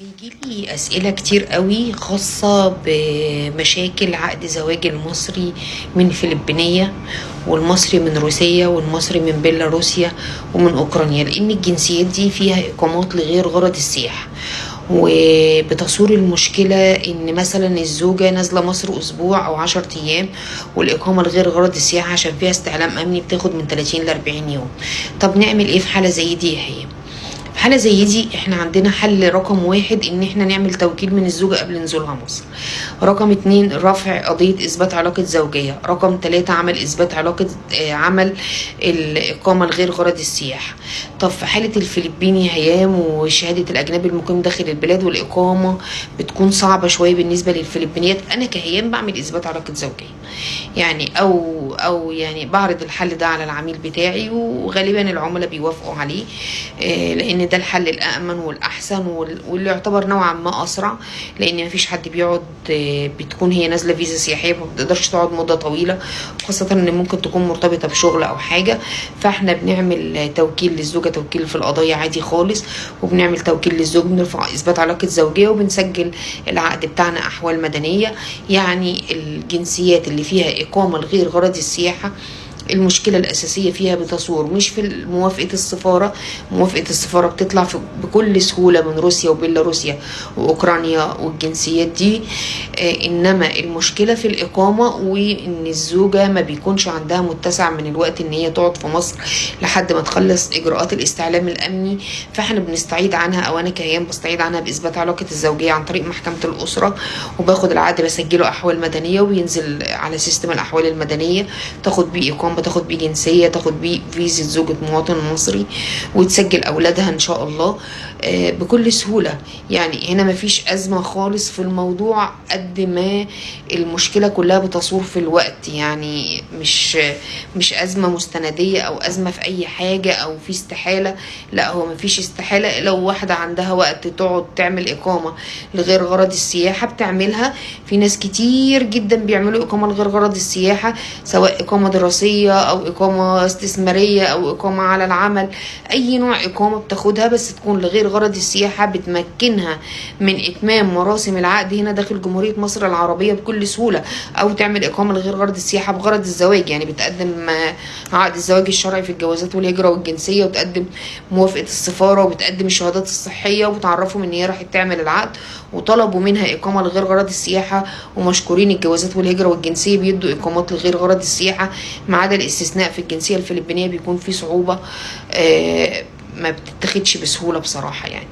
بيجيلي أسئلة كتير قوي خاصة بمشاكل عقد زواج المصري من فلبينية والمصري من روسيا والمصري من بيلاروسيا ومن أوكرانيا لأن الجنسيات دي فيها إقامات لغير غرض السياحة وبتصور المشكلة إن مثلا الزوجة نازلة مصر أسبوع أو عشر أيام والإقامة لغير غرض السياحة عشان فيها استعلام أمني بتاخد من 30 ل 40 يوم طب نعمل إيه في حالة زي دي يا هي؟ حالة زي دي إحنا عندنا حل رقم واحد إن إحنا نعمل توكيل من الزوجة قبل نزولها مصر رقم اتنين رفع قضية إثبات علاقة زوجية. رقم تلاتة عمل إثبات علاقة آه عمل الإقامة الغير غرض السياحة طب في حالة الفلبيني هيام وشهادة الأجنبي المقيم داخل البلاد والإقامة بتكون صعبة شوية بالنسبة للفلبينيات أنا كهيام بعمل إثبات علاقة زوجية. يعني أو أو يعني بعرض الحل ده على العميل بتاعي وغالبا العملاء بيوافقوا عليه آه لأن ده الحل الامن والأحسن واللي يعتبر نوعا ما أسرع لأن مفيش حد بيقعد بتكون هي نازلة فيزا سياحية ما بتقدرش تقعد مدة طويلة خاصة إن ممكن تكون مرتبطة بشغل أو حاجة. فإحنا بنعمل توكيل للزوجة توكيل في القضايا عادي خالص وبنعمل توكيل للزوج بنرفع إثبات علاقة زوجية وبنسجل العقد بتاعنا أحوال مدنية. يعني الجنسيات اللي فيها إقامة لغير غرض السياحة المشكلة الأساسية فيها بتصور مش في موافقة السفارة. موافقة السفارة بتطلع بكل سهولة من روسيا وبيلاروسيا وأوكرانيا والجنسيات دي. آه إنما المشكلة في الإقامة وإن الزوجة ما بيكونش عندها متسع من الوقت إن هي تقعد في مصر لحد ما تخلص إجراءات الاستعلام الأمني. فإحنا بنستعيد عنها أو أنا كهيام بستعيد عنها بإثبات علاقة الزوجية عن طريق محكمة الأسرة. وباخد العقد بسجله أحوال مدنية وبينزل على سيستم الأحوال المدنية تاخد بيه إقامة تاخد بيه جنسية تاخد بيه فيزا زوجة مواطن مصري وتسجل أولادها إن شاء الله. بكل سهولة. يعني هنا مفيش أزمة خالص في الموضوع قد ما المشكلة كلها بتصور في الوقت. يعني مش مش أزمة مستندية أو أزمة في أي حاجة أو في استحالة. لا هو مفيش استحالة. لو واحدة عندها وقت تقعد تعمل إقامة لغير غرض السياحة بتعملها. في ناس كتير جدا بيعملوا إقامة لغير غرض السياحة سواء إقامة دراسية أو إقامة استثمارية أو إقامة على العمل. أي نوع إقامة بتاخدها بس تكون لغير غرض السياحة بتمكنها من إتمام مراسم العقد هنا داخل جمهورية مصر العربية بكل سهولة أو تعمل إقامة لغير غرض السياحة بغرض الزواج. يعني بتقدم عقد الزواج الشرعي في الجوازات والهجرة والجنسية وتقدم موافقة السفارة وبتقدم الشهادات الصحية وبتعرفهم إن هي راحت تعمل العقد وطلبوا منها إقامة لغير غرض السياحة ومشكورين الجوازات والهجرة والجنسية بيدوا إقامات لغير غرض السياحة ما عدا الاستثناء في الجنسية الفلبينية بيكون في صعوبة آه ما بتتاخدش بسهولة بصراحة يعني.